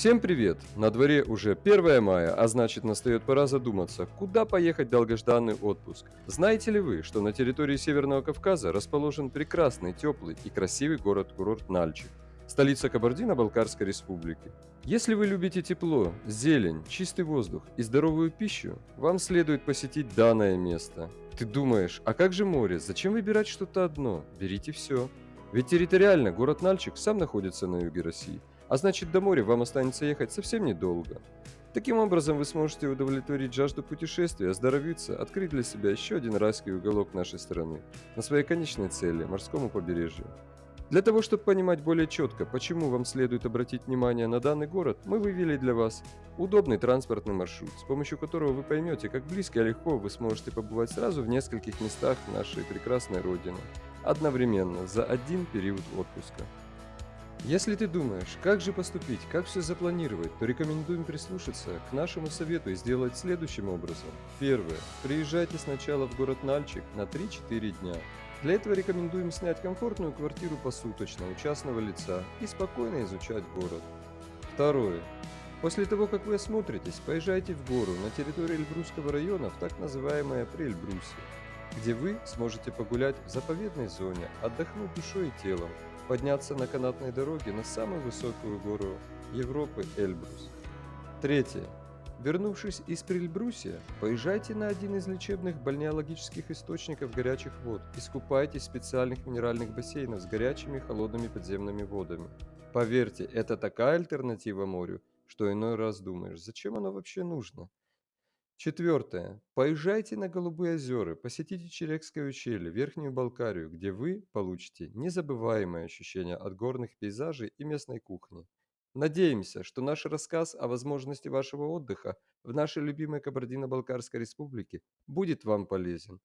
Всем привет! На дворе уже 1 мая, а значит настает пора задуматься, куда поехать долгожданный отпуск. Знаете ли вы, что на территории Северного Кавказа расположен прекрасный, теплый и красивый город-курорт Нальчик, столица Кабардино-Балкарской республики? Если вы любите тепло, зелень, чистый воздух и здоровую пищу, вам следует посетить данное место. Ты думаешь, а как же море? Зачем выбирать что-то одно? Берите все. Ведь территориально город Нальчик сам находится на юге России, а значит до моря вам останется ехать совсем недолго. Таким образом вы сможете удовлетворить жажду путешествия, оздоровиться, открыть для себя еще один райский уголок нашей страны на своей конечной цели– морскому побережью. Для того, чтобы понимать более четко, почему вам следует обратить внимание на данный город, мы вывели для вас удобный транспортный маршрут, с помощью которого вы поймете, как близко и легко вы сможете побывать сразу в нескольких местах нашей прекрасной Родины, одновременно, за один период отпуска. Если ты думаешь, как же поступить, как все запланировать, то рекомендуем прислушаться к нашему совету и сделать следующим образом. Первое. Приезжайте сначала в город Нальчик на 3-4 дня. Для этого рекомендуем снять комфортную квартиру посуточно у частного лица и спокойно изучать город. Второе. После того, как вы осмотритесь, поезжайте в гору на территории Эльбрусского района в так называемое Приэльбрусье, где вы сможете погулять в заповедной зоне, отдохнуть душой и телом, подняться на канатной дороге на самую высокую гору Европы Эльбрус. Третье. Вернувшись из Прильбрусия, поезжайте на один из лечебных бальнеологических источников горячих вод, искупайтесь в специальных минеральных бассейнах с горячими и холодными подземными водами. Поверьте, это такая альтернатива морю, что иной раз думаешь, зачем оно вообще нужно? Четвертое. Поезжайте на Голубые озера, посетите Черекское ущелье, Верхнюю Балкарию, где вы получите незабываемое ощущение от горных пейзажей и местной кухни. Надеемся, что наш рассказ о возможности вашего отдыха в нашей любимой Кабардино-Балкарской республике будет вам полезен.